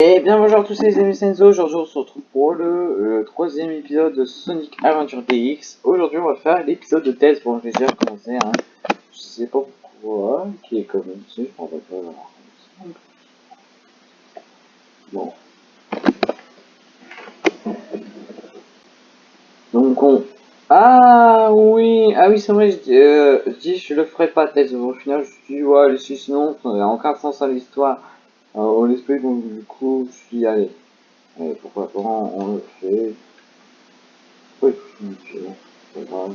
Et bien bonjour à tous les amis Senzo, aujourd'hui on se retrouve pour le, troisième épisode de Sonic Adventure DX. Aujourd'hui on va faire l'épisode de test, bon j'ai déjà commencé, hein. je sais pas pourquoi, qui est commencé, je m'en pas Bon. Donc on... Ah oui, ah oui c'est vrai, je, euh, je dis je le ferai pas test, au final je dis ouais sinon n'y a aucun sens à l'histoire. Alors, on espère donc du coup, je suis allé. Pourquoi pas, on le fait. Oui, c'est bon, c'est grave.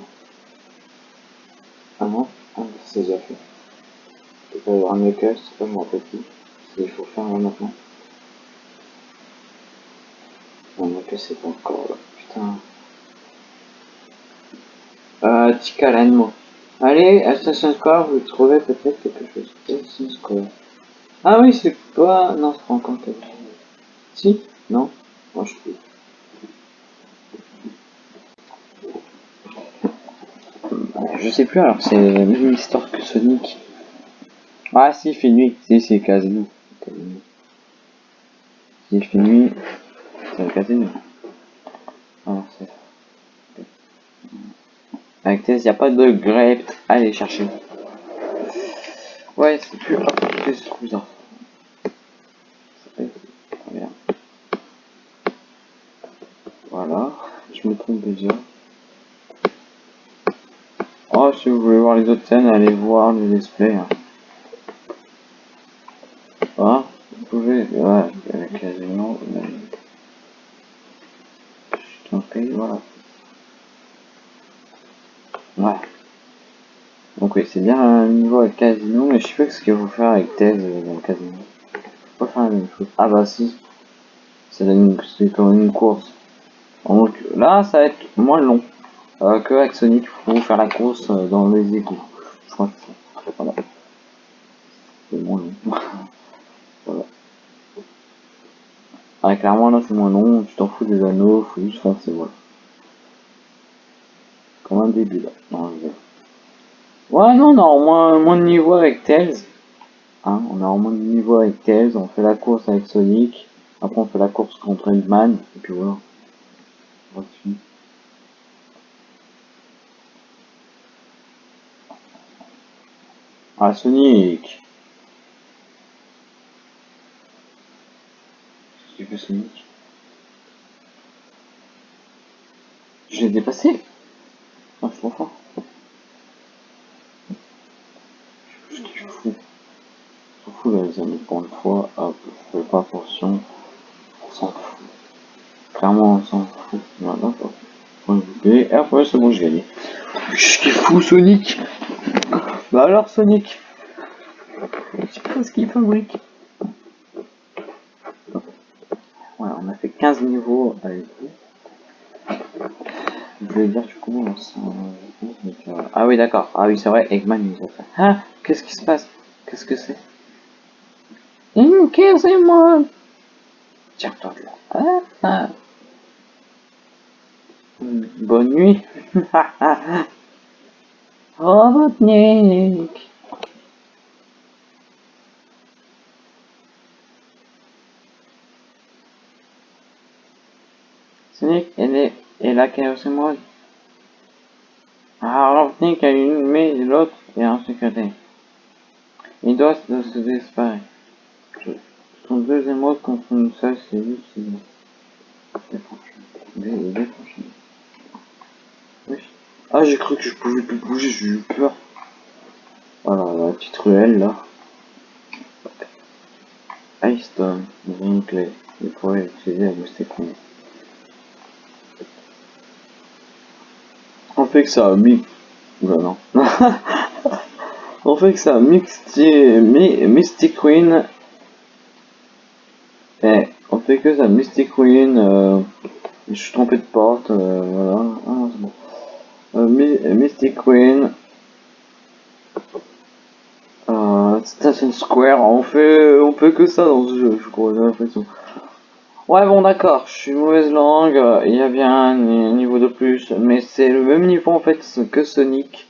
Ah non, ah, c'est déjà fait. Il faut avoir un Knuckles, c'est pas, rappelle plus. Il faut faire maintenant. Non, Knuckles, c'est pas encore là, putain. Euh, Tika moi. Allez, Assassin's Square, vous trouvez peut-être quelque chose. Assassin's Square. Ah oui, c'est pas... Non, c'est pas encore quelque chose. Si Non Moi, je peux. Je sais plus, alors c'est la même histoire que Sonic. Ah si, il fait nuit. Si, c'est Casino. Si, il fait nuit, c'est Casino. Ah, c'est Avec il n'y a pas de grep à aller chercher. Ouais, c'est plus ce truc Voilà, Oh, si vous voulez voir les autres scènes, allez voir le display. Hein. Ah, vous pouvez, ouais, avec quasiment. Je t'en prie, voilà. Ouais. Donc oui, c'est bien un niveau avec casino, mais je sais pas ce qu'il faut faire avec thèse dans le casino. Faut pas faire la même chose. Ah bah si. C'est comme une course. Donc là, ça va être moins long euh, que avec Sonic. Faut faire la course euh, dans les égouts. Je crois que c'est pas mal. C'est moins long. voilà. Ah, clairement là c'est moins long, tu t'en fous des anneaux, faut juste foncer, voilà. Comme un début là. Non, Ouais, non, on a au moins, moins de niveau avec Tails. Hein, on a au moins de niveau avec Tails, on fait la course avec Sonic. Après on fait la course contre Eggman, et puis voilà. Ah, Sonic Qu'est-ce que Sonic? Je l'ai dépassé Ah, je suis trop fort. Je suis fou. Je suis fou les amis, pour une fois, hop, je fais pas attention. On s'en fout. Clairement, on s'en fout. Voilà, et après, c'est bon, j'ai gagné. Qu'est-ce qu'il fou, Sonic? Bah alors, Sonic? Je sais pas ce qu'il fabrique. Ouais, on a fait 15 niveaux avec vous. Je voulais dire du coup, on Ah oui, d'accord. Ah oui, c'est vrai, Eggman nous a fait. Ah, qu'est-ce qui se passe? Qu'est-ce que c'est? Qu'est-ce que c'est moi? Tiens-toi de là. Ah, ah. Bonne nuit. Robotnik. Sonic, elle est, et la Chaos. Ah, Robotnik a une, mais l'autre est en sécurité. Il doit se disparaître. Son deuxième mode contre une seule, c'est juste, c'est ah, j'ai cru que je pouvais plus bouger, j'ai eu peur. Voilà, la petite ruelle là. Ice Stone, une clé. Il pourrait utiliser la Moustécon. On fait que ça mi... Oula non. On fait que ça Mystic, Mystic Queen. Eh, on fait que ça Mystic Queen. Euh... Je suis trompé de porte, euh, voilà. Ah. Euh, Mystic Queen. Euh, Station Square, on fait, on fait que ça dans ce jeu, je crois, j'ai l'impression. Ouais, bon, d'accord, je suis mauvaise langue, il y a bien un niveau de plus, mais c'est le même niveau en fait que Sonic.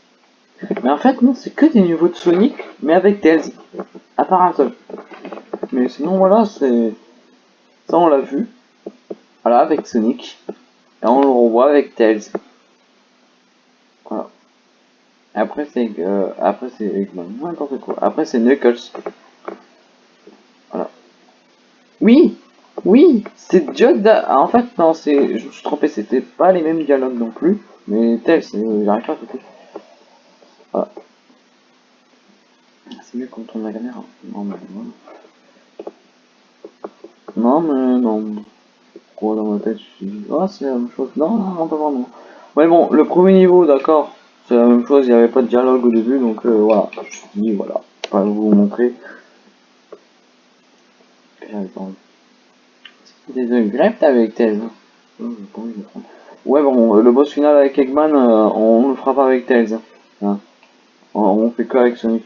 Mais en fait, non, c'est que des niveaux de Sonic, mais avec Tails. À part un seul. Mais sinon, voilà, c'est... Ça, on l'a vu. Voilà, avec Sonic. Et on le revoit avec Tails. Après, c'est euh, après c'est Eggman. N'importe quoi. Après, c'est Knuckles. Voilà. Oui Oui C'est Judd. Ah, en fait, non, c'est. Je me suis trompé, c'était pas les mêmes dialogues non plus. Mais Tails, j'arrive pas à côté. Voilà. C'est mieux quand on a la caméra. Non, mais non. Non, mais non. Quoi dans ma tête, je suis oh, c'est la même chose. Non, non, non, pas vraiment. Ouais, bon, le premier niveau, d'accord. C'est la même chose, il n'y avait pas de dialogue au début, donc euh, voilà. Je me suis dit, voilà. Pas vous montrer. Des greps avec Tails. Ouais, bon, le boss final avec Eggman, euh, on le fera pas avec Tails. Hein. On, fait que avec Sonic.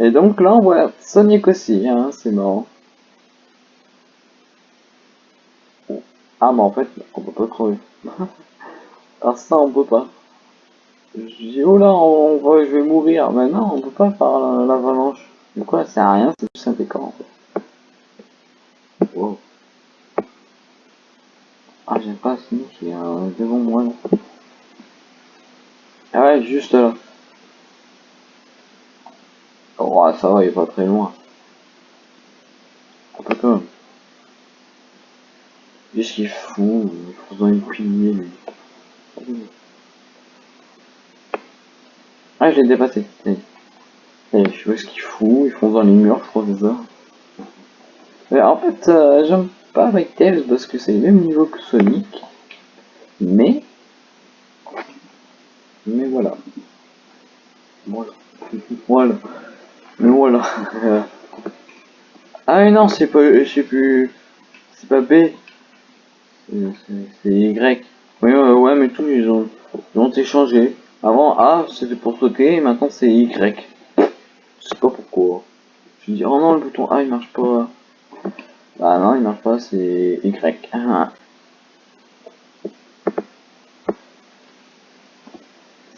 Et donc là, on voit Sonic aussi, hein, c'est marrant. Ah, mais en fait, on peut pas crever. Alors ça, on peut pas. Je dis, oh là, on va, je vais mourir. Mais non, on peut pas faire l'avalanche. du coup, ça sert à rien, c'est juste un décor, en fait. Wow. Ah, j'ai pas Sonic qui est euh, devant moi, là. Ah ouais, juste là. Oh, ça va, il est pas très loin. Un peu quand même. Qu'est-ce qu'il fout Il faut une pilier, lui. Ah, je l'ai dépassé. Et, je vois ce qu'il fout, ils font dans les murs, je crois, c'est ça. Mais en fait, euh, j'aime pas avec Tails parce que c'est le même niveau que Sonic. Mais... Mais voilà. Voilà. voilà. Mais voilà. ah mais non, c'est pas... Je sais plus... C'est pas B. C'est Y. Ouais, mais tous ils ont, ils ont échangé. Avant A c'était pour sauter et maintenant c'est Y. Je sais pas pourquoi. Je dis oh non le bouton A il marche pas. Bah non il marche pas c'est Y.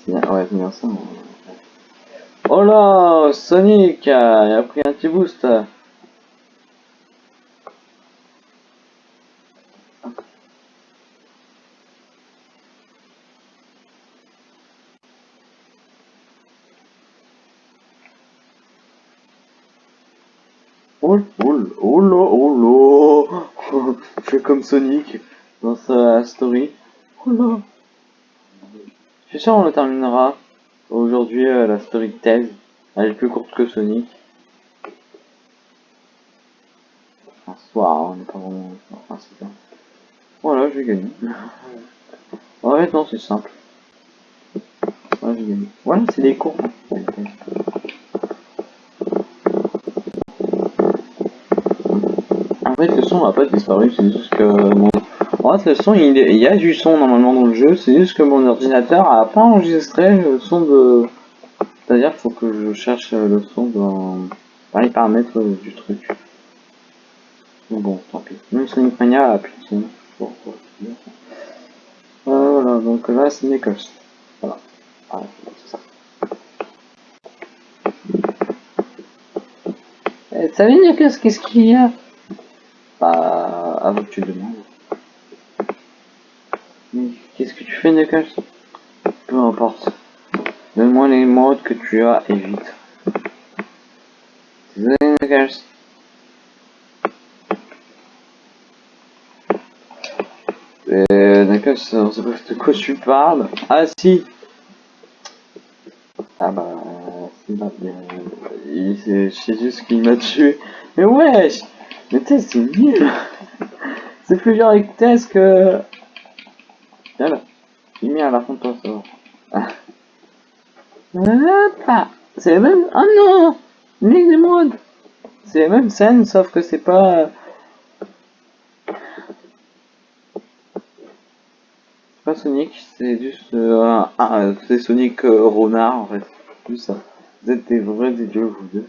Ouais c'est bien ça. Oh là Sonic il a pris un petit boost. Oh, oh, oh là, oh là Je fais comme Sonic dans sa story. Oh là Je suis sûr on le terminera aujourd'hui euh, la story de thèse. Elle est plus courte que Sonic. Un soir, on n'est pas vraiment... Enfin, c'est Voilà, j'ai gagné. en fait, non, c'est simple. Voilà, j'ai gagné. Voilà, c'est des cours. En fait, le son n'a pas disparu, c'est juste que. En fait, le son, il, y a du son normalement dans le jeu, c'est juste que mon ordinateur a pas enregistré le son de... C'est-à-dire qu'il faut que je cherche le son dans, les paramètres du truc. bon, tant pis. Même Sonic Mania a plus de euh, voilà, donc là, c'est Knuckles. Voilà. Ah, ça. Eh, salut Knuckles, qu'est-ce qu'il y a? Bah, avant que tu demandes. Qu'est-ce que tu fais, Knuckles Peu importe. Donne-moi les modes que tu as et vite. Désolé, Knuckles. On sait pas de quoi tu parles. Ah si Ah bah... C'est pas bien. C'est juste qu'il m'a tué. Mais wesh Tess, c'est nul C'est plus dur avec Tess que... Voilà. J'ai mis à la fin de toi, ça va. C'est même... Oh non modes C'est la même scène, sauf que c'est pas... pas Sonic, c'est juste... Euh, ah, c'est Sonic euh, Renard, en fait. Juste ça. Vous êtes des vrais idiots, vous deux.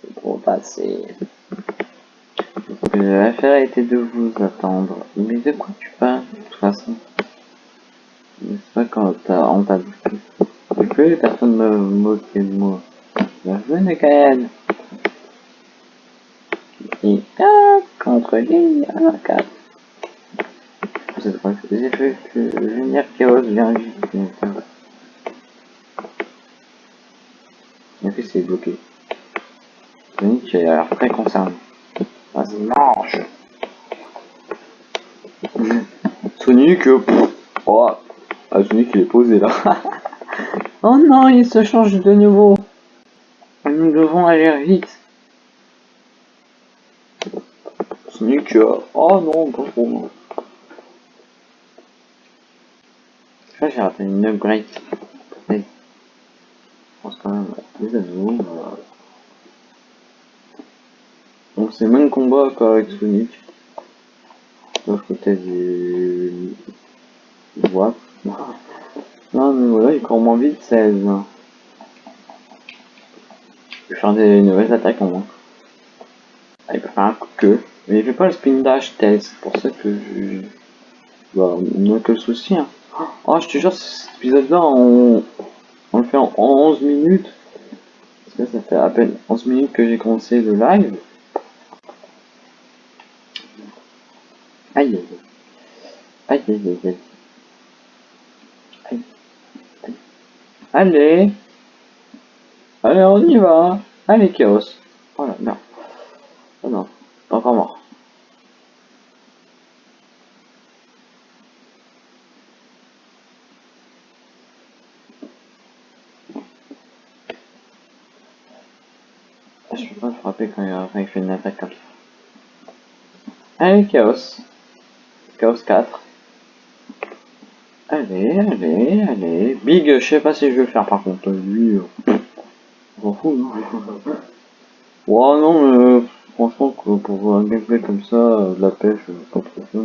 C'est trop passé. L'affaire été de vous attendre. Mais de quoi tu parles, de toute façon? C'est pas quand on t'a vu plus personne ne me moquer de moi. Bienvenue Kael Et 4 contre lui, 1 4. J'ai fait que venir Chaos vient vite. En plus c'est bloqué. Sonic a l'air très concerné. Vas-y, mange Sonic, euh, oh, ah, Sonic il est posé là. oh non, il se change de nouveau. Nous devons aller vite. Sonic, euh, oh non, pas trop. Non. Je j'ai raté une upgrade. Je pense quand même les anneaux. Donc c'est le même combat qu'avec Sonic. Sauf que t'as du... What Non mais voilà, il court moins vite, 16. Il peut faire des nouvelles attaques en moins. Ah, il peut faire un coup queue. Mais il fait pas le spin dash tel, c'est pour ça que je... Bah, on a que le souci. Hein. Oh, je te jure, cet épisode-là, on... on le fait en 11 minutes. Parce que ça fait à peine 11 minutes que j'ai commencé le live. Aïe aïe aïe. Aïe aïe aïe. Allez. Allez, on y va. Allez, Chaos. Voilà, non. Oh non, encore mort. Je peux pas frapper quand il, fait une attaque comme ça. Allez, Chaos. Chaos 4. Allez, allez, allez. Big, je sais pas si je vais faire par contre. Lui, euh, on fout, non Ouais, non, mais euh, franchement, pour un gameplay comme ça, euh, de la pêche, pas trop fun.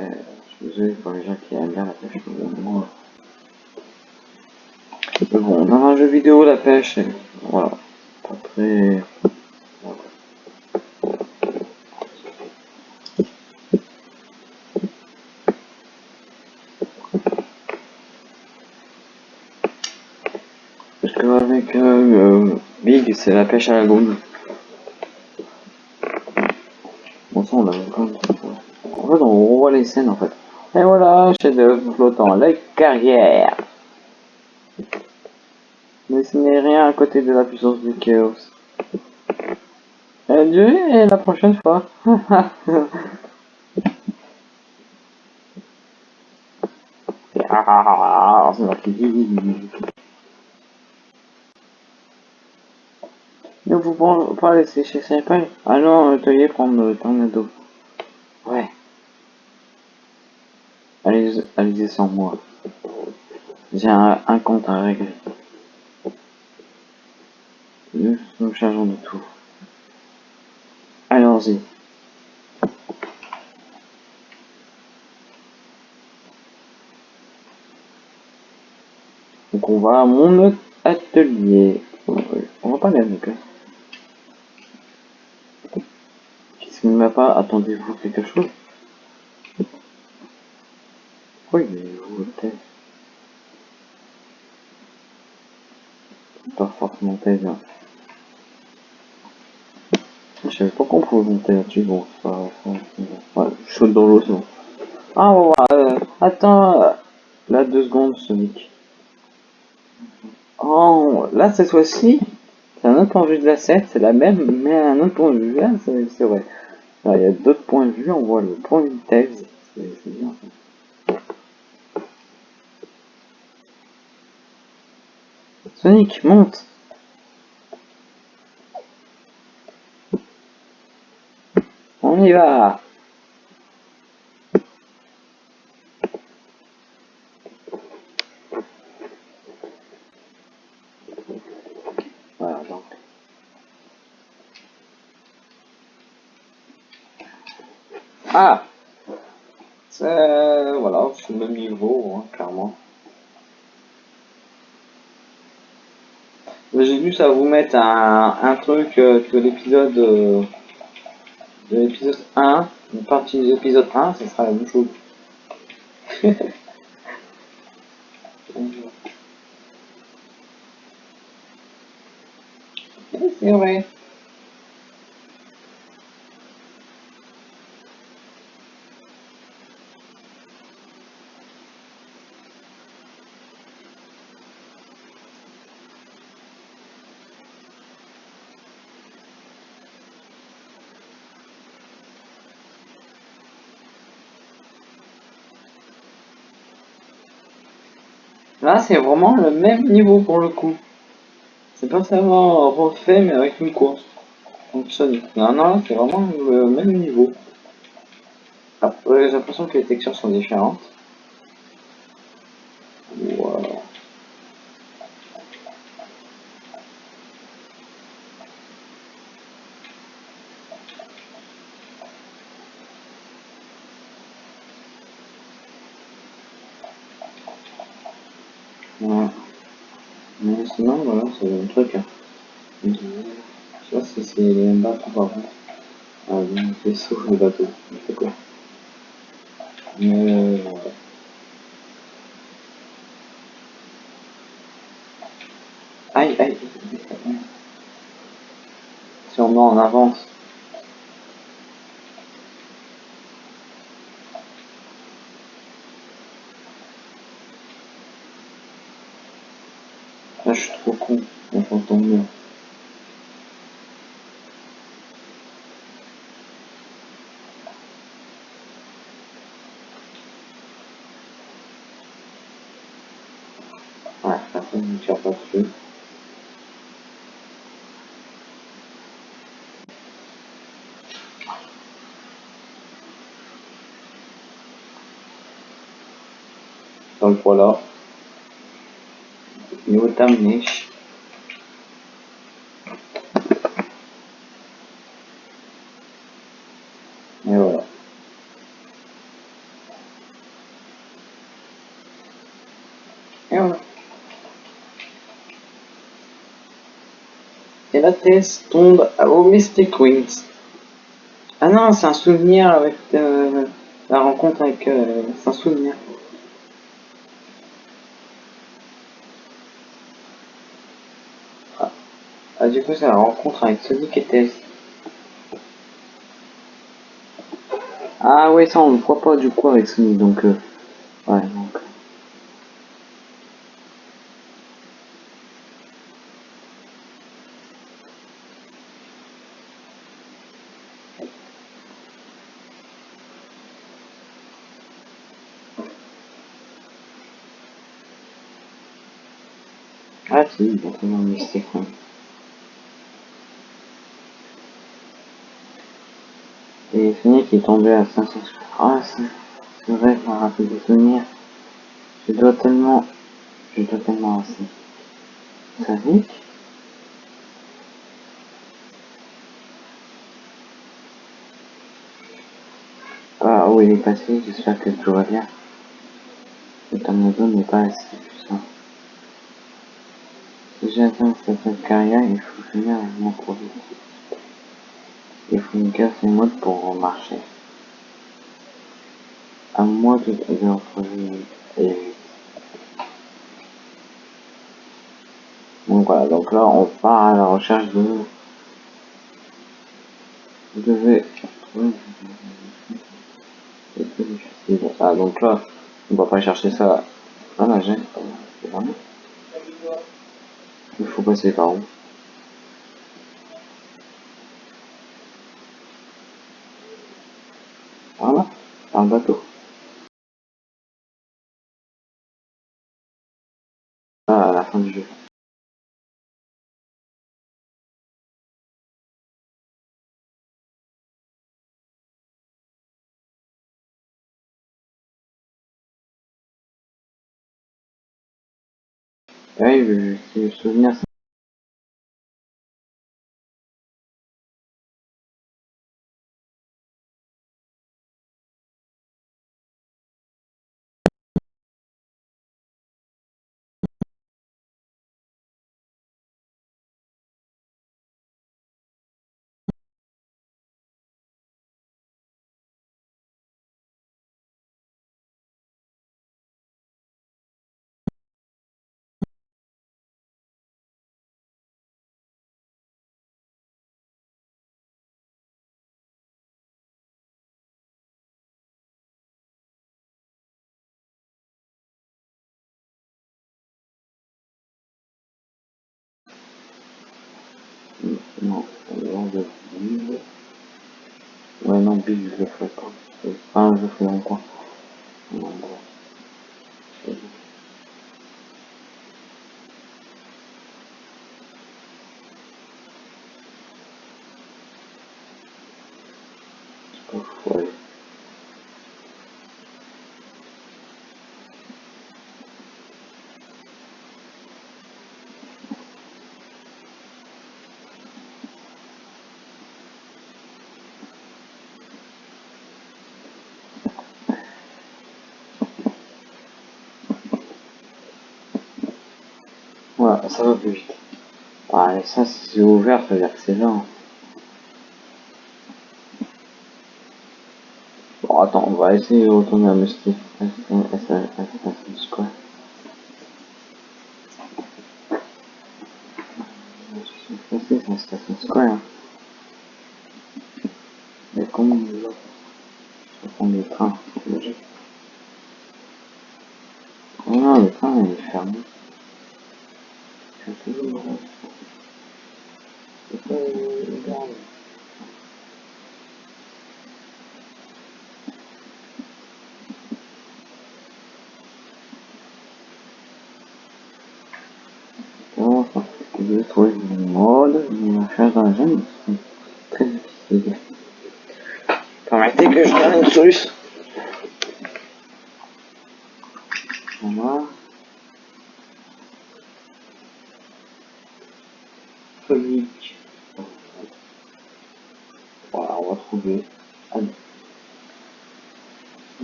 Euh, je suis désolé pour les gens qui aiment bien la pêche. Mais bon, dans un jeu vidéo, la pêche, voilà. Après... Parce qu'avec euh, Big, c'est la pêche à la gomme. Bon sang, on a En fait, on revoit les scènes en fait. Et voilà, chef de flottant, la carrière. Mais ce n'est rien à côté de la puissance du chaos. Adieu et la prochaine fois. Ne vous pas laisser chez Senpai. Allons atelier prendre le tornado. Ouais. Allez, allez sans moi. J'ai un, un compte à régler. Nous chargeons de tout. Allons-y. Donc on va à mon atelier. On va pas aller avec eux. Qu'est-ce qu'il ne m'a pas Attendez-vous quelque chose? Oui, mais vous peut-être. Pas forcément thèse. Hein. Je bon, ouais, je saute dans l'eau. Ah, on va euh, attends, euh, là, deux secondes, Sonic. Oh, là, cette fois-ci, c'est un autre point de vue de la scène, c'est la même, mais un autre point de vue, là, c'est vrai. Là, il y a d'autres points de vue, on voit le point de vue de Tails, c'est bien. Sonic, monte On y va. Ah C'est... Voilà, c'est le même niveau, hein, clairement. J'ai vu ça vous mettre un, un truc euh, que l'épisode... Euh, de l'épisode 1, une partie de l'épisode 1, ce sera la même chose. C'est vrai. Là, c'est vraiment le même niveau pour le coup. C'est pas seulement refait, mais avec une course. Donc non, non, c'est vraiment le même niveau. Après, j'ai l'impression que les textures sont différentes. Wow. Ouais. Mais sinon, voilà, c'est un truc. Hein. Je sais pas si c'est mêmes bateaux par contre. Ah, le vaisseau, le bateau, c'est quoi. Mais voilà. Aïe, aïe. Si on en avance. Là, je suis trop con. On s'entend mieux. Ouais, personne ne tire pas dessus. Voilà. Niveau terminé. Et voilà. Et voilà. Et la thèse tombe au Mystic Wings. Ah non, c'est un souvenir avec euh, la rencontre avec... Euh, c'est un souvenir. Ah. Ah, du coup, c'est la rencontre avec Sonic et Tess. Ah ouais, ça on ne voit pas du coup avec Sonic, donc... Euh, ouais, donc... Ah si, bon, c'est dans le Sonic est tombé à 500... Ah, c'est vrai, je me rappelle des souvenirs. Je dois tellement... Je dois tellement avancer. Sonic Ah, où il est passé, j'espère que tout va bien. Le tornado n'est pas assez puissant. Si j'atteins cette carrière, il faut finir mon produit. Une casse et mode pour marcher. À moi de, de retrouver et Donc voilà, donc là on part à la recherche de Vous devez Ah donc là, on va pas chercher ça à nager. Il faut passer par où Voilà, par le bateau. Ah, à la fin du jeu. Oui, je, je, je souviens Non, alors de vide. Ouais, non, big, je le ferai pas. Enfin, je le ferai longtemps. Non. Ça va plus vite. Ah, et ça, si c'est ouvert, ça veut dire que c'est lent. Bon, attends, on va essayer de retourner à Mystic. Square. C'est c'est Station Square. Mais comment on va? Je vais prendre le train. Oh non, le train il est fermé. Je suis toujours dans C'est pas le garde. Bon, enfin, je vais trouver le mode, une recherche dans la zone, c'est très difficile. Permettez que je donne une solution. Voilà. Sonic. Voilà, on va trouver. Allez.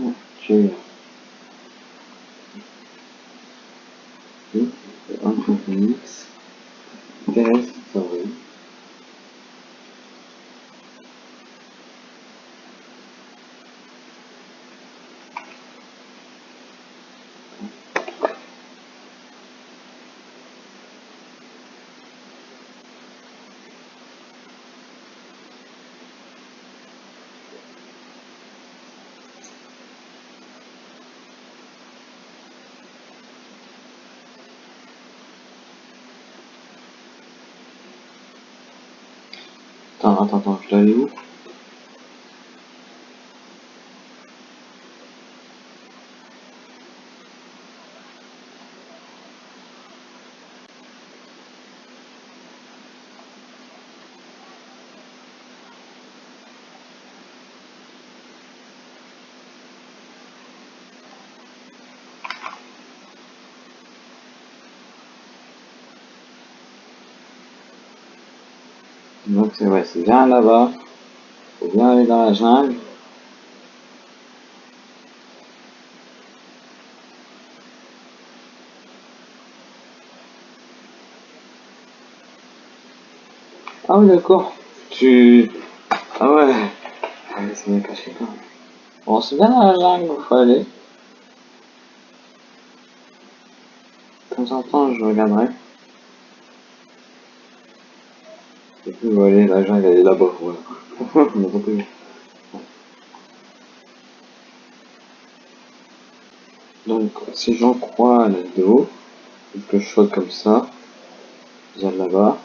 Ok. Oui, c'est un contexte. Intéressant, oui. Attends, attends, je dois où? Donc c'est ouais, bien là-bas. Faut bien aller dans la jungle. Ah oui d'accord. Tu. Ah ouais. Mais c'est bien caché quand même. Bon c'est bien dans la jungle, faut aller. De temps en temps je regarderai. Et puis voilà, la jungle elle est là-bas, voilà. Donc, si j'en crois à la vidéo, il faut que je sois comme ça, viens là-bas.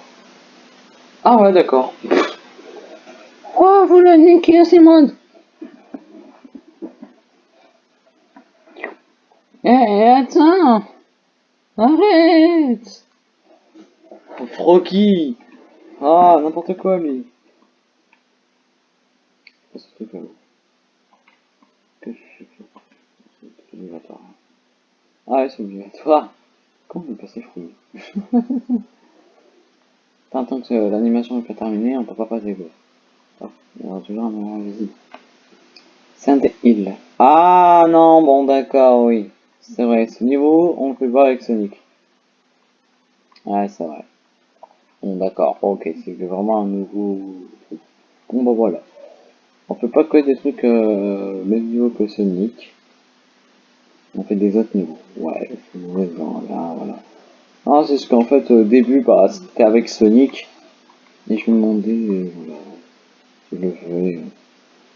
Ah ouais, d'accord. Oh, vous le niquez, Simone? Eh, attends Arrête Frocky Ah, n'importe quoi, lui. Qu'est-ce que c'est obligatoire. Ah c'est obligatoire. Comment on passé fou Tant que l'animation n'est pas terminée, on peut pas passer go. Ah, il y aura toujours un moment visible. Sainte Hill. Ah non, bon d'accord, oui. C'est vrai, ce niveau, on peut le voir avec Sonic. Ouais, c'est vrai. D'accord, ok, c'est vraiment un nouveau. Bon bah voilà. On fait pas que des trucs euh, même niveau que Sonic. On fait des autres niveaux. Ouais, dans là, voilà. Ah, c'est ce qu'en fait, au début, bah, c'était avec Sonic. Et je me demandais, euh, voilà, je le.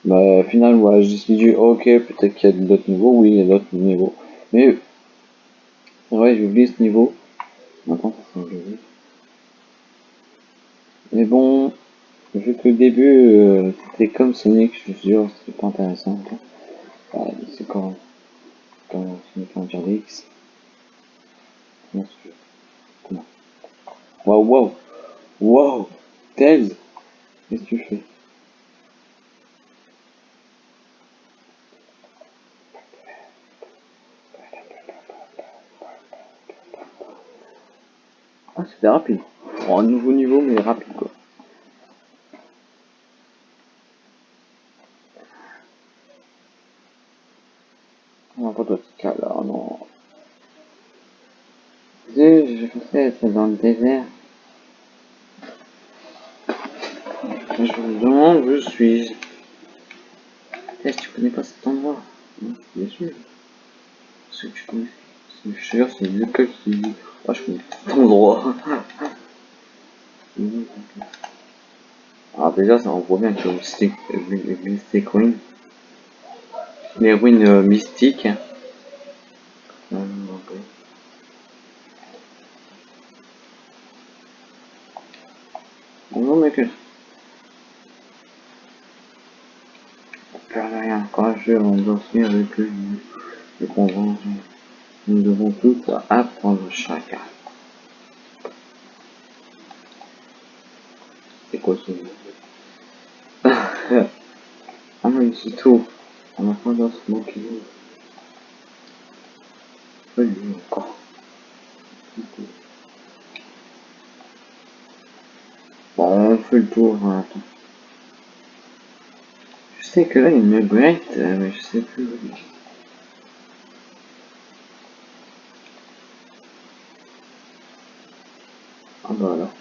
Bah, au final, voilà, je me suis dit, ok, peut-être qu'il y a d'autres niveaux. Oui, il y a d'autres niveaux. Mais, ouais, j'ai oublié ce niveau. Maintenant, ça. Mais bon, vu que le début, euh, c'était comme Sonic, je suis sûr, c'était pas intéressant. Voilà, c'est quand, quand Sonic Frontier X. Comment c'est Comment? Waouh, waouh Waouh Tails Qu'est-ce que tu fais? Ah, c'était rapide. Un nouveau niveau, mais rapide, quoi. Non, pas toi, là, non. Je pensais être dans le désert. Je me demande où je suis. Est-ce que tu connais pas cet endroit? Bien sûr. Est-ce que tu connais Je suis sûr, c'est lequel qui dit. Ah, je connais cet endroit. Alors déjà, ça envoie bien que Mystic, Mystic. Les ruines euh, mystiques. Bonjour, mec. Plus rien. Courageux, on doit finir avec lui. Le convaincre. Nous devons tous apprendre chacun. Ah mais c'est tout. On a pas dans ce mot qui encore. Bon, on fait le tour. Hein. Je sais que là, il me brette, mais je sais plus il. Ah bah alors.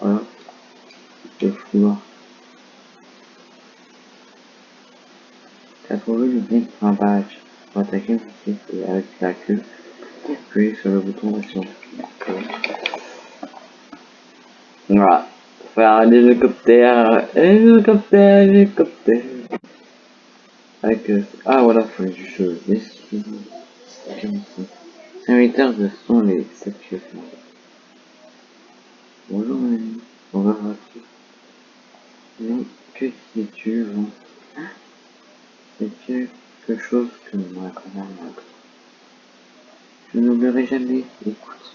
Voilà. Je vais voir. T'as trouvé le bien un badge. Pour attaquer le et avec la queue, appuyez sur le bouton d'action. Voilà. Faire l'hélicoptère, hélicoptère, hélicoptère. Avec, euh, ah voilà, faut juste euh, les Serviteurs de sont les statues. Bonjour mon ami, comment vas-tu Mais que dis-tu C'est quelque chose que moi quand même Je n'oublierai jamais, écoute.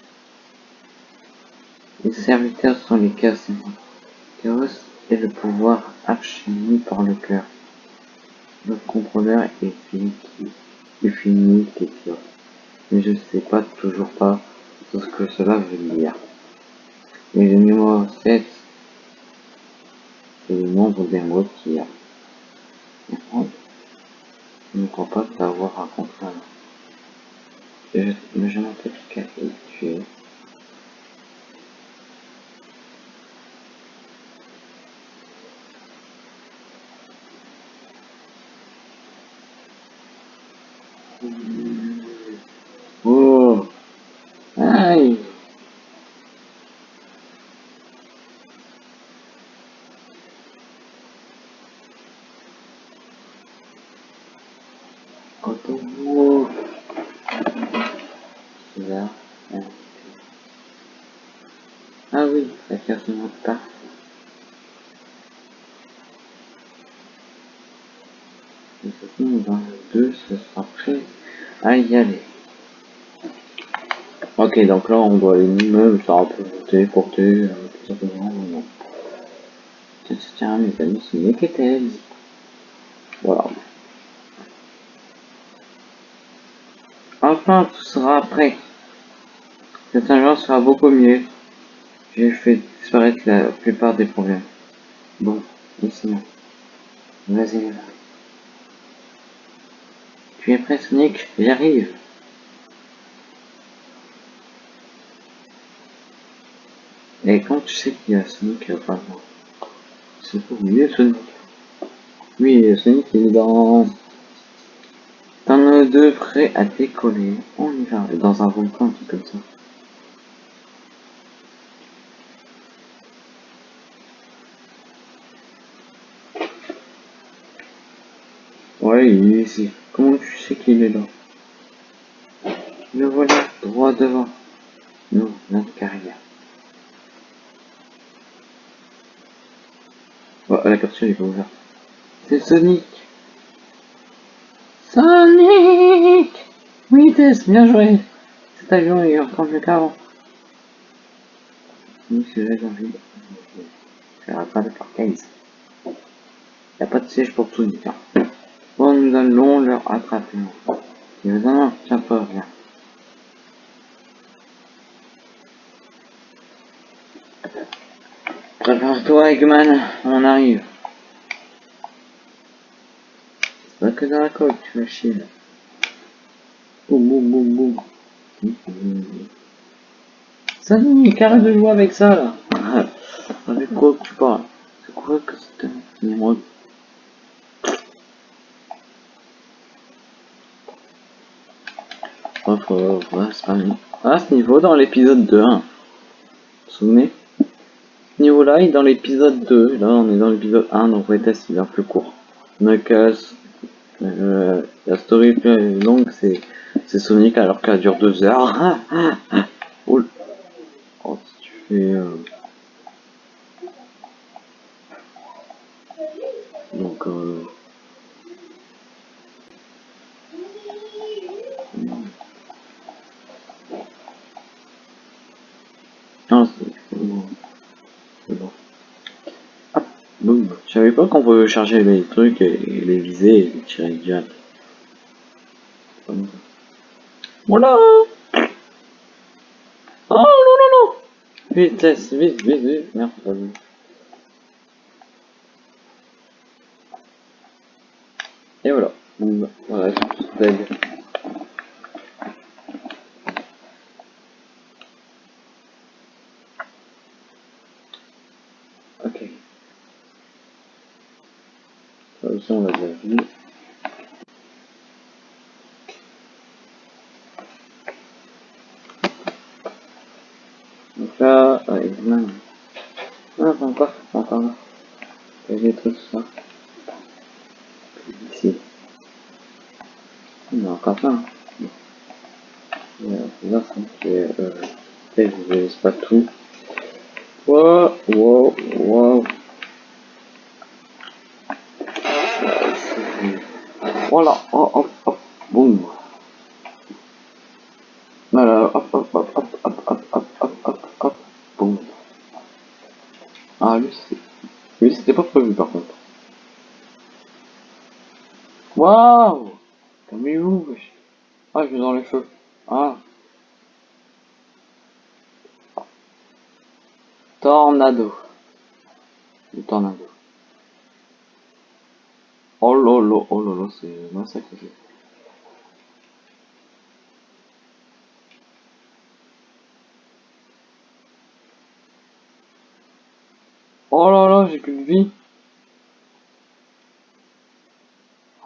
Les serviteurs sont les cassés. Chaos est le pouvoir archini par le cœur. Notre contrôleur est fini, est fini, pur. Mais je ne sais pas toujours pas ce que cela veut dire. Mais le numéro 7, c'est le nombre d'émeraudes qu'il y a. Je ne crois pas t'avoir rencontré avant. Je, mais je m'appelle Kay, tu es. Oh Aïe Autour Là. Ah oui, la carte ne monte pas. Et de toute façon, dans le 2, ce sera prêt à y aller. Donc là, on doit aller nous-mêmes, ça peut monter, porter, euh, tout simplement, non. Tiens, mes amis, c'est Neketel. Voilà. Enfin, tout sera prêt. Cet agent sera beaucoup mieux. J'ai fait disparaître la plupart des problèmes. Bon, laissez-moi. Vas-y, Tu es prêt, Sonic J'arrive. Et quand tu sais qu'il y a Sonic, enfin, c'est pour mieux Sonic. Oui, Sonic il est dans... T'en deux prêts à décoller. On y va. Dans un volcan, un truc comme ça. Ouais, il est ici. Comment tu sais qu'il est là? Le voilà, droit devant. Non, notre carrière. la capsule est pas ouverte. C'est Sonic Sonic Oui Tess, bien joué Cet avion est encore mieux qu'avant. Oui, celui-là j'ai envie de faire pas de parkaise. Y'a pas de siège pour Sonic. Hein. Bon, nous allons leur attraper. Il y a un, tiens pas, viens. Prépare-toi, Eggman, on arrive. C'est pas que dans la coque, tu vas chier. là. Boum, boum, boum, boum. Nous arrête de jouer avec ça, là. Avec quoi que tu parles C'est quoi que un numéro Oh, faut... c'est pas mis. Ah, ce niveau dans l'épisode 2, hein. Vous vous souvenez niveau-là est dans l'épisode 2. Là, on est dans l'épisode 1, donc ouais, test, il est peu court. Knuckles, euh, la story plus longue, c'est Sonic alors qu'elle dure 2 heures Donc, euh... Non, c'est c'est bon. C'est bon. Hop, boum. Je savais pas qu'on pouvait charger les trucs et les viser et les tirer direct. Voilà Oh non non non Vite, vite, vite, vite. Merde, pas. Et voilà. Bon, bah, voilà,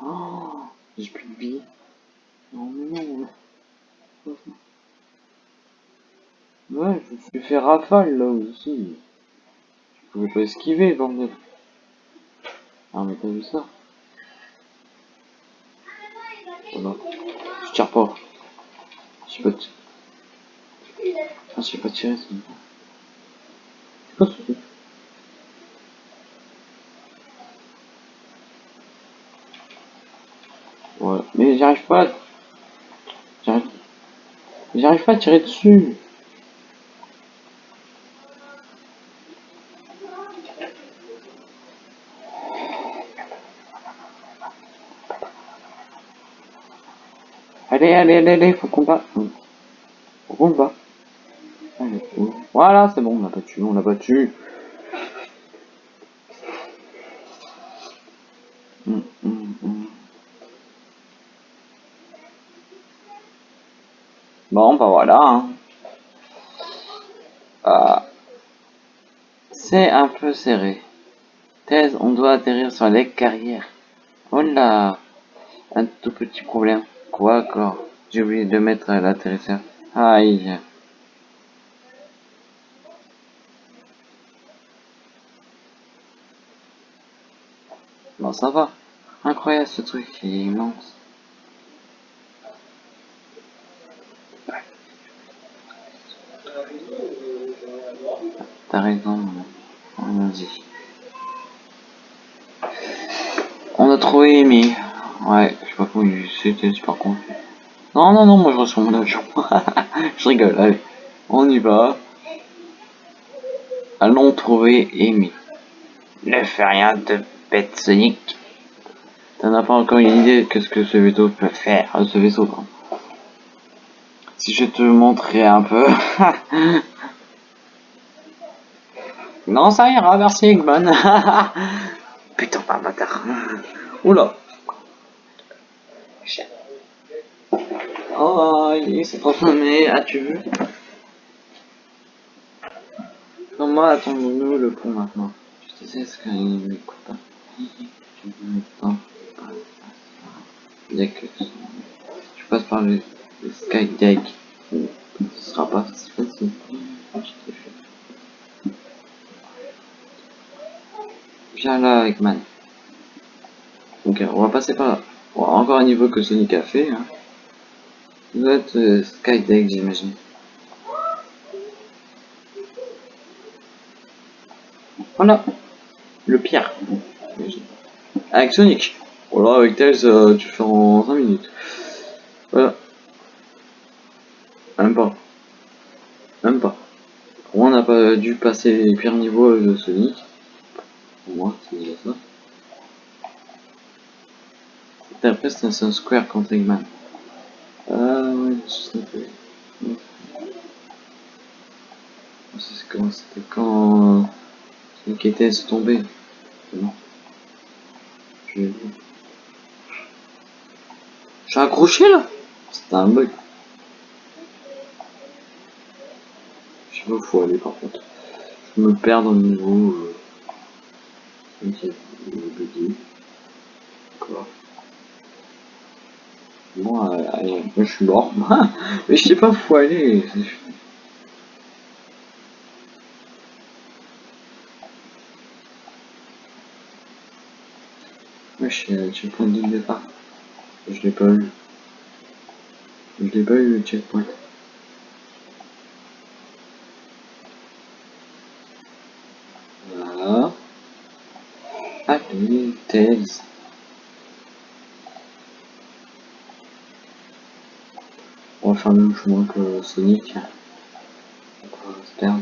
Oh, j'ai plus de vie. Non, mais non. Ouais, je me suis fait rafale là aussi. Je pouvais pas esquiver, bordel. Ah, mais t'as vu ça? Voilà. Je tire pas. Je sais pas. Ah, je sais pas tirer, c'est bon. C'est quoi ce truc Ouais, mais j'arrive pas. à- J'arrive. Pas à tirer dessus. Allez, allez, allez, allez, faut qu'on bat. Faut qu'on bat. Allez, Voilà, c'est bon, on l'a battu, on l'a battu. Bon, bah voilà. hein. Ah. C'est un peu serré. Thèse, on doit atterrir sur les carrières. Oh là Un tout petit problème. Quoi encore? J'ai oublié de mettre l'atterrisseur. Aïe. Bon, ça va. Incroyable ce truc, il est immense. T'as raison, allons-y. Trouvé Amy. Ouais, je sais pas comment c'était super con. Non, non, non, moi je reçois mon avion. je rigole, allez. On y va. Allons trouver Amy. Ne fais rien de bête Sonic. T'en as pas encore une idée de ce que ce vaisseau peut faire, euh, ce vaisseau. Si je te montrais un peu. non, ça ira, merci Eggman. Putain, pas bâtard. Oula. Oh, il s'est transformé, as-tu vu Comment attendons-nous le pont maintenant Je sais ce qu'il m'écoute pas. Il y a que je passe par le, le skydeck. Ce sera pas si facile. Viens là, Eggman. Ok, on va passer par là. Bon, encore un niveau que Sonic a fait. Hein. Ça doit être euh, Skydeck, j'imagine. Voilà. Le pire. Avec Sonic. Voilà, avec Tails, euh, tu fais en 5 minutes. Voilà. Même pas. Même pas. Pour moi, on n'a pas dû passer les pires niveaux de Sonic. Pour moi, c'est déjà ça. Après, c'est un square contre Eggman. Ah ouais, je sais comment c'était quand Sonic était tombé. Non. Je vu. Suis accroché là C'était un bug. Je sais pas où faut aller par contre. Je me perds dans le niveau. Euh... Ok, bugué. D'accord. Bon, euh, moi je suis mort. Mais je sais pas où aller. Moi je suis le checkpoint de départ. Je l'ai pas eu. Je l'ai pas eu le checkpoint. Voilà. Allez, Tails. On va faire le même chemin que Sonic. On va se perdre.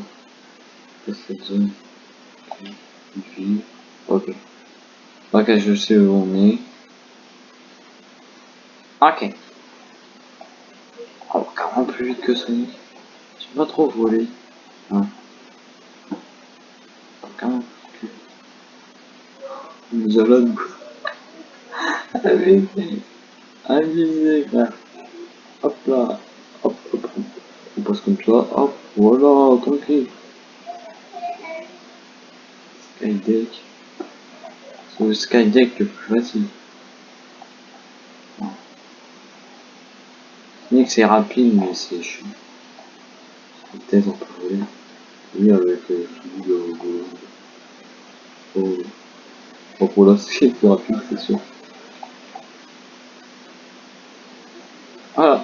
cette zone. Ok. Ok, je sais où on est. Ok. Oh, carrément plus vite que Sonic. J'ai pas trop volé. Hein. Carrément plus Nous allons Allez, allez, frère. Là. Hop, hop. On passe comme ça. Hop, voilà, tranquille. Skydeck. C'est le Skydeck le plus facile. Sonic c'est rapide mais c'est chiant. Peut-être on peut. Oui avec euh, le. Oh. Bon pour là c'est plus rapide c'est sûr. Voilà.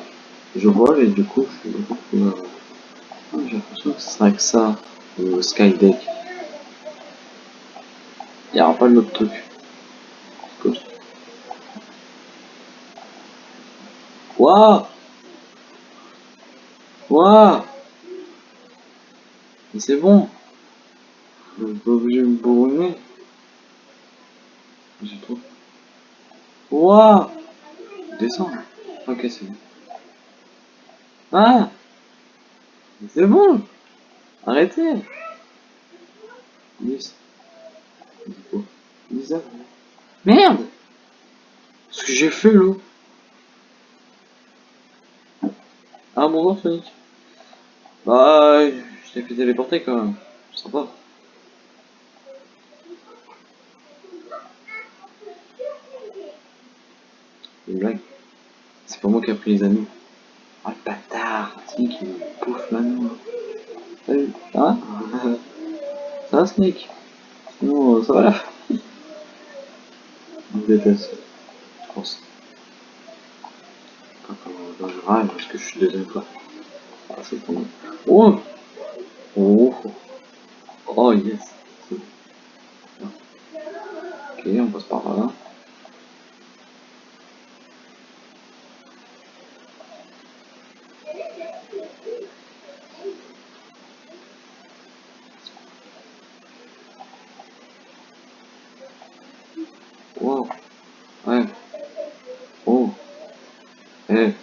Je vole et du coup je suis plus... Ah, J'ai l'impression que ce sera que ça, le Skydeck. Il n'y aura pas d'autre truc. Waouh Waouh Mais c'est bon Je suis pas obligé de me bourrer. J'ai trop... Waouh Descends Ok c'est bon. Ah C'est bon Arrêtez. Merde Ce que j'ai fait l'eau Ah bonjour Sonic. Bah, je t'ai fait téléporter quand même. Sympa. Une blague. C'est pas moi qui a pris les anneaux. Sonic il me bouffe maintenant. Salut Ça va Sonic Sinon ça va fin. Je déteste. Je pense râle parce que je suis deuxième fois. Ah, c'est bon. Oh Oh Oh yes Ok, on passe par là. Wow. Ouais. Oh. Eh.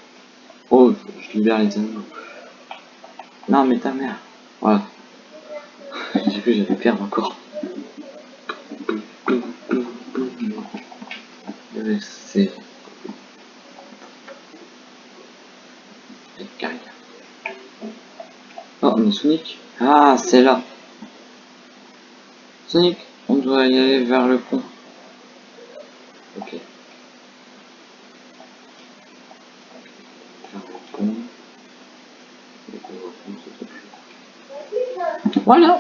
Oh, je les animaux. Non, mais ta mère. Voilà. J'ai vu, j'allais perdre encore. C'est... Oh, mais Sonic. Ah, c'est là. Sonic, on doit y aller vers le pont. Ok. Vers le pont. Voilà.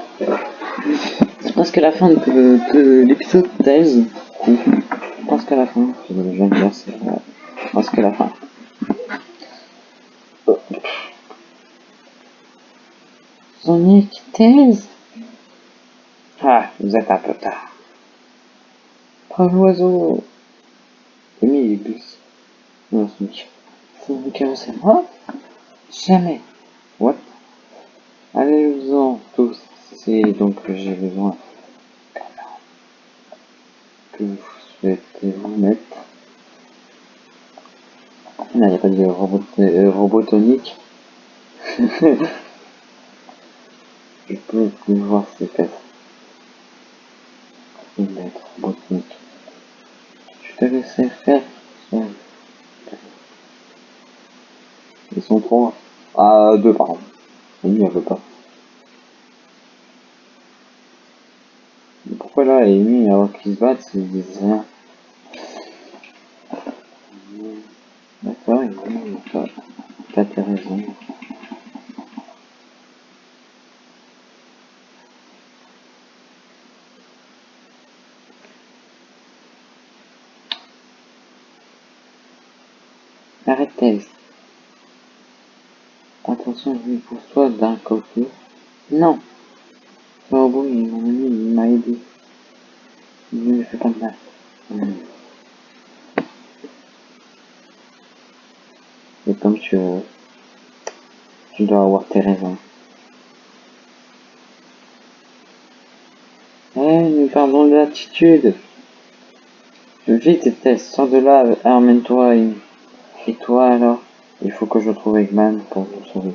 C'est presque la fin de, de l'épisode 13. Presque à la fin. Je viens de dire, c'est presque la fin. Sonic Tails Ah, vous êtes un peu tard. Bravo oiseau. J'ai mis les bus. Non, Sonic. Sonic, c'est moi Jamais. What Allez-vous-en tous. C'est donc que j'ai besoin. Que vous souhaitez vous mettre? Il n'y a pas de robot, euh, robotonique. Je peux plus voir ses fesses. Il va être robotonique. Je te laisserai faire. Ils sont trois. Ah, deux, pardon. Lui, elle veut pas. Là, Amy, alors qu'ils se battent, disent rien D'accord, Amy, t'as tes raisons. Arrêtez. Attention, je pousse toi d'un côté. Non. Il m'a ami, il m'a aidé. Il ne me fait pas de mal. Hmm. Et comme tu veux, tu dois avoir tes raisons. Eh, nous parlons de l'attitude. Vite, Tess, sors de là, emmène-toi. Et... toi alors Il faut que je trouve Eggman pour vous sauver.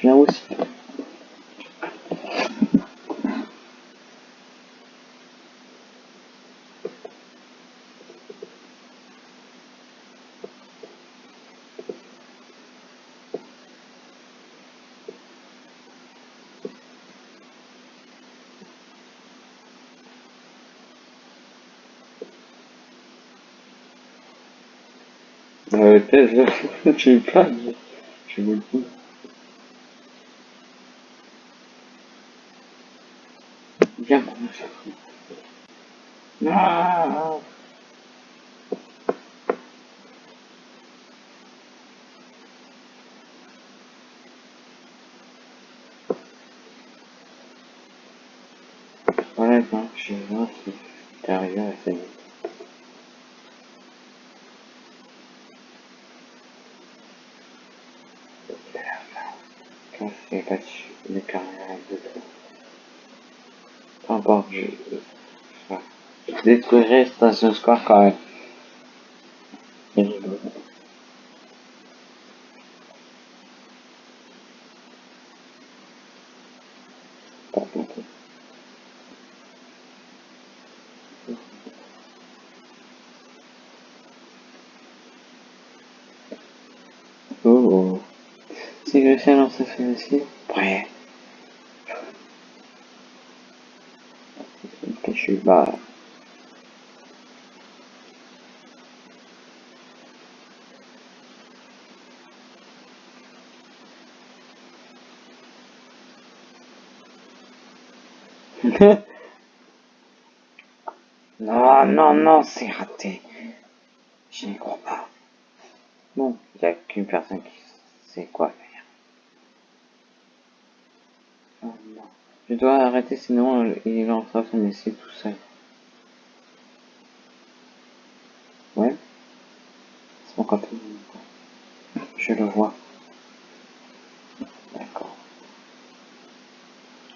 Tu viens aussi. Euh, pas, je vous le dis. Viens, mon chat. Non Voilà, donc, je voir si t'es arrivé à ça. Battu, les carrières de tout. Peu je... Station Square quand même. C'est rigolo. Pas beaucoup. Oh oh. Si je sais lancer celui-ci, prêt. Que je suis bas. Non, non, c'est raté. Je n'y crois pas. Bon, il n'y a qu'une personne qui sait quoi faire. Oh. Je dois arrêter sinon il lancera son essai tout seul. Ouais. C'est bon. quand je le vois. D'accord.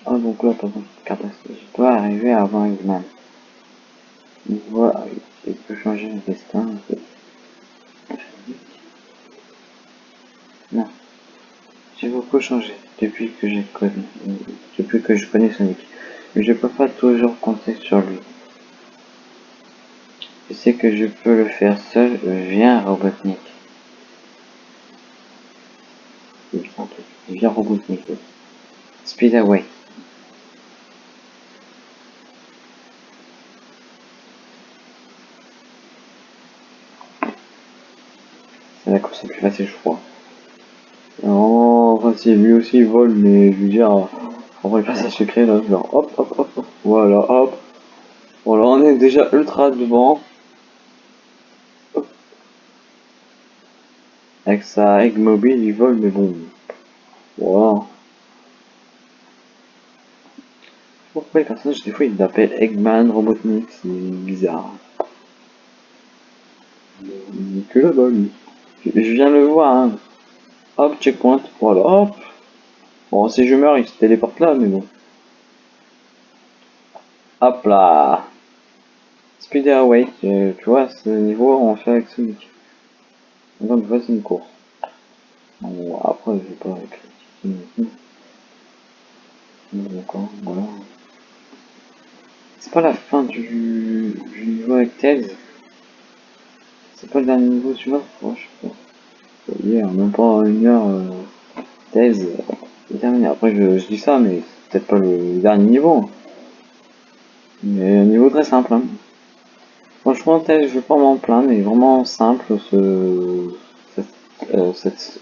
Ah donc là, je dois arriver avant Eggman. Il voit, il peut changer le destin. Non. J'ai beaucoup changé depuis que j'ai connu, depuis que je connais Sonic. Mais je peux pas toujours compter sur lui. Je sais que je peux le faire seul, viens Robotnik. Viens Robotnik. Speed away. C'est crois. Non, enfin si, lui aussi il vole, mais je veux dire, on va pas ça secret là, genre hop, hop, hop, hop, voilà, hop. Voilà, on est déjà ultra devant. Avec sa egg mobile, il vole, mais bon. Voilà. Pourquoi les personnages, des fois, ils l'appellent Eggman, Robotnik, c'est bizarre. Il que là-bas, lui. Je viens le voir, hein. Hop, checkpoint, voilà, hop. Bon, si je meurs, il se téléporte là, mais bon. Hop là. Speed Away, tu vois, ce niveau, on fait avec Sonic. Donc, voici une course. Bon, après, je vais pas voilà. C'est pas la fin du, du niveau avec Tails. C'est pas le dernier niveau, tu vois, je sais pas hier, même pas une heure, euh, thèse euh. Après, je, je, dis ça, mais c'est peut-être pas le dernier niveau. Mais un niveau très simple. Hein. Franchement, thèse, je vais pas m'en plaindre, mais vraiment simple ce, cette, euh, cette,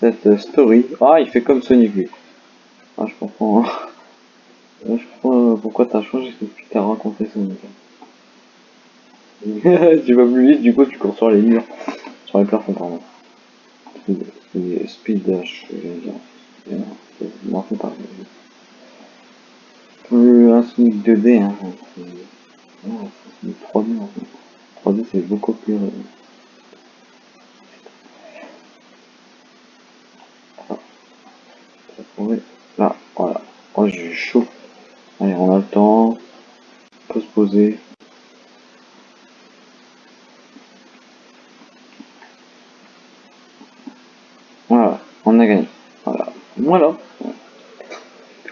cette story. Ah, il fait comme Sonic lui. Ah, je comprends. Hein. Je comprends pourquoi t'as changé depuis que t'as rencontré Sonic. tu vas plus vite, du coup tu cours sur les murs. Sur les plafonds, pardon. Speed dash, je dire. Non. Plus un Sonic 2D, hein. C'est 3D en fait. 3D c'est beaucoup plus. Là, voilà. Oh, j'ai chaud. Allez, on a le temps. On peut se poser. Gagné. Voilà. Voilà.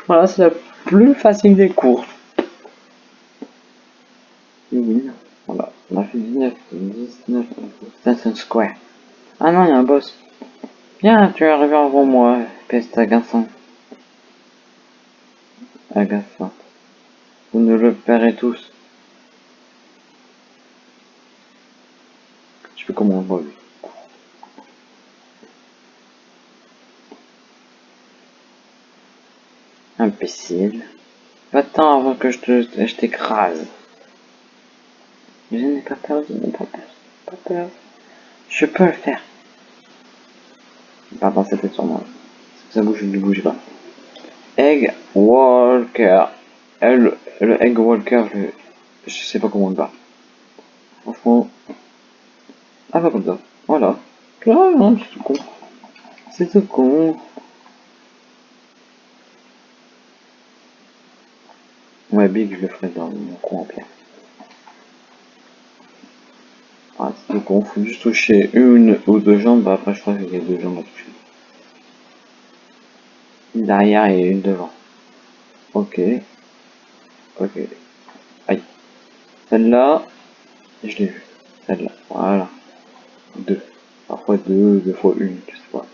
Voilà, c'est la plus facile des courses. Oui, voilà. On a fait 19, 19, Station Square. Ah non, il y a un boss. Bien, tu es arrivé avant moi, peste agaçante. Agaçante. Vous ne le paierez tous. Je fais comment on voit lui. Imbécile. Va-t'en avant que je te, je t'écrase. Je n'ai pas peur, je n'ai pas peur, pas peur. Je peux le faire. Pardon, c'était sur moi. Ça bouge, ne bouge pas? Egg Walker. Le, le Egg Walker, je, sais pas comment on le bat. Franchement. Ah, pas comme ça. Voilà. Ah, non, c'est tout con. C'est tout con. Ouais, Big, je le ferai dans mon coin en pierre. Ah, c'est tout con, faut juste toucher une ou deux jambes, bah après je crois qu'il y a deux jambes à toucher. Une derrière et une devant. Ok. Ok. Aïe. Celle-là, je l'ai vue. Celle-là, voilà. Deux. Parfois deux, deux fois une, je sais pas.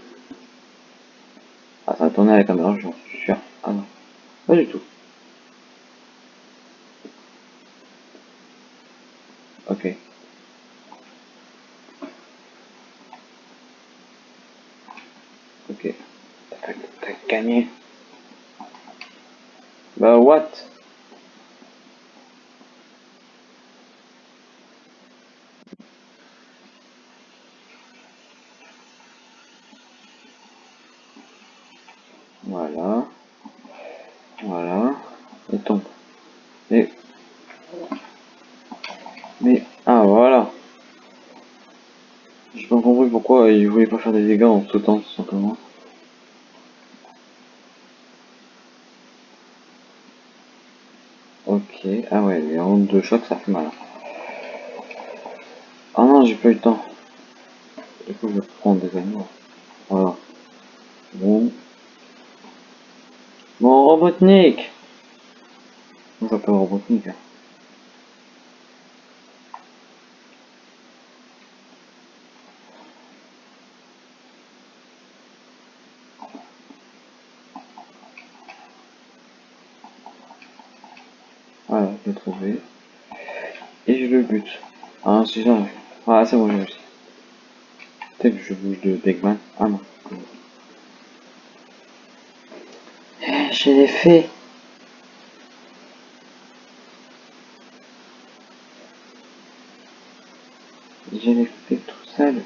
Ah, ça va tourner à la caméra, j'en suis sûr. Ah non. Pas du tout. Ok. Ok. Bah what? Voilà. Voilà. Et. Et mais, ah voilà. J'ai pas compris pourquoi il voulait pas faire des dégâts en sautant tout simplement. Ok, ah ouais, les ondes de choc ça fait mal. Ah non, j'ai pas eu le temps. Du coup, je vais prendre des animaux. Voilà. Bon. Mon Robotnik On s'appelle Robotnik. Hein. Voilà, je l'ai trouvé. Et je le bute. Ah, Ah, c'est bon, j'ai réussi. Peut-être que je bouge de Beckman. Ah non. J'ai les faits. J'ai les fait tout seul.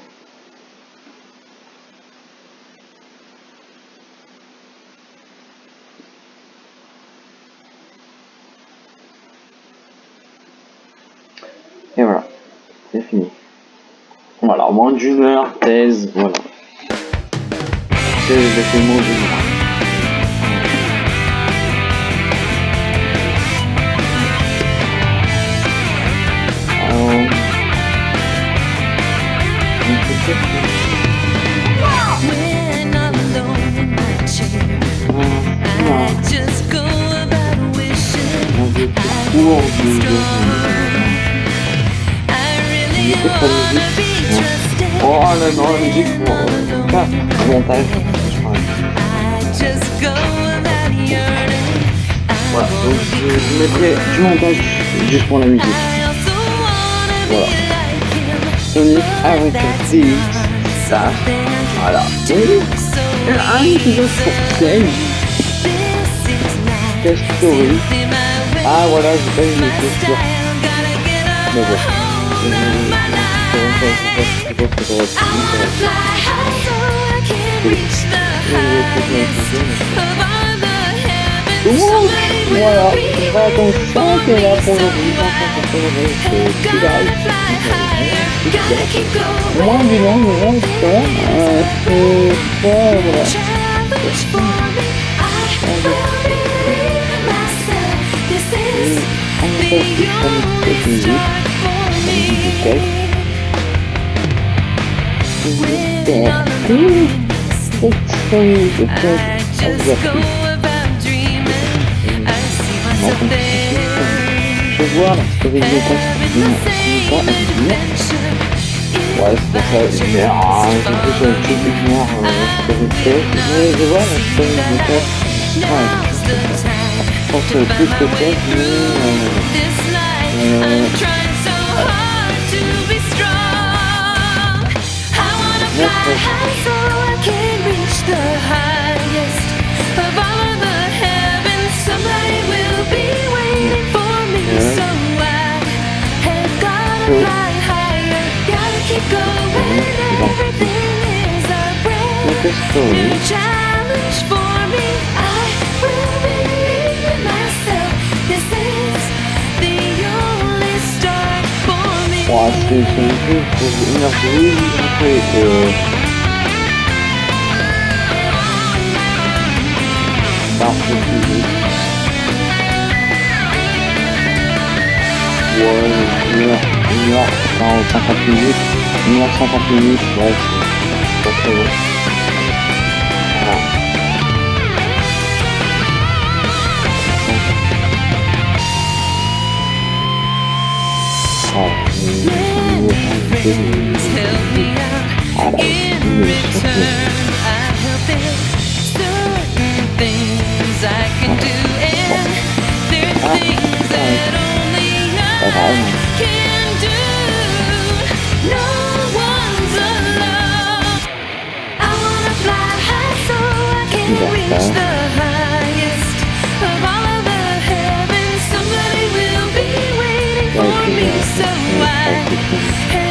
Et voilà, c'est fini. Voilà, moins d'une heure, thèse, voilà. Thèse de fait moins d'une heure. Alors, on peut peut-être- When I'm alone in my chair, Ah, I just go about wishing on veut plus I court was de- de- Écoute pas la musique, pour euh, pas le montage. je crois. Voilà, donc je, je mettrai du montage juste pour la musique. Voilà. Sonic avec not ça, voilà. so un épisode is not Test Story. Ah voilà, j'ai pas eu les chaussures. Mais bon. Je je- je- je- je pense que ça va être fini, ça va être fini. Voilà, bah, donc ça c'est là pour aujourd'hui, c'est tout live. Moi, du long, du long, ça, euh, c'est pas, voilà. On va faire plus comme cette musique, la musique du texte. J'espère que cette série de textes I vous just a go plu. about dreaming. I see myself there. Je vois la story de texte qui n'a pas à dire. Ouais, c'est c'est un jeu pour une heure de vie, après, euh, par ce sujet. Ouais, une heure, une heure, dans 50 minutes, une heure 50 minutes, ouais, c'est pas très long. Voilà. Friends help me out. In return, I help there's Certain things I can do, and there are things that only I can do. No one's alone. I wanna fly high so I can reach the highest of all of the heavens. Somebody will be waiting for me, so I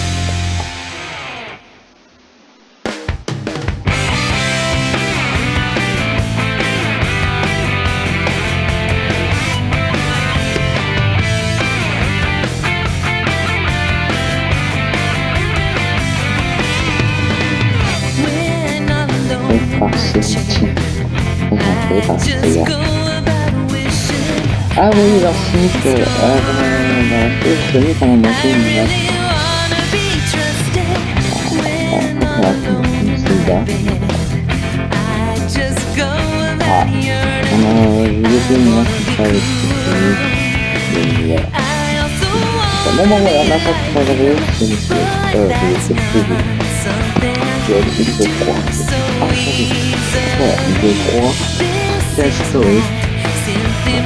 on a fait une Zelda. I just go Ah, about yearning. on a, j'ai laissé une vache comme ça avec cette voilà. I also Bon, want bon, bon, voilà, là, ça, c'est pas grave, c'est une série. Euh, c'est le que c'est 3. so Ah, ça, c'est easy. Voilà, de 3. Quelle story. Simply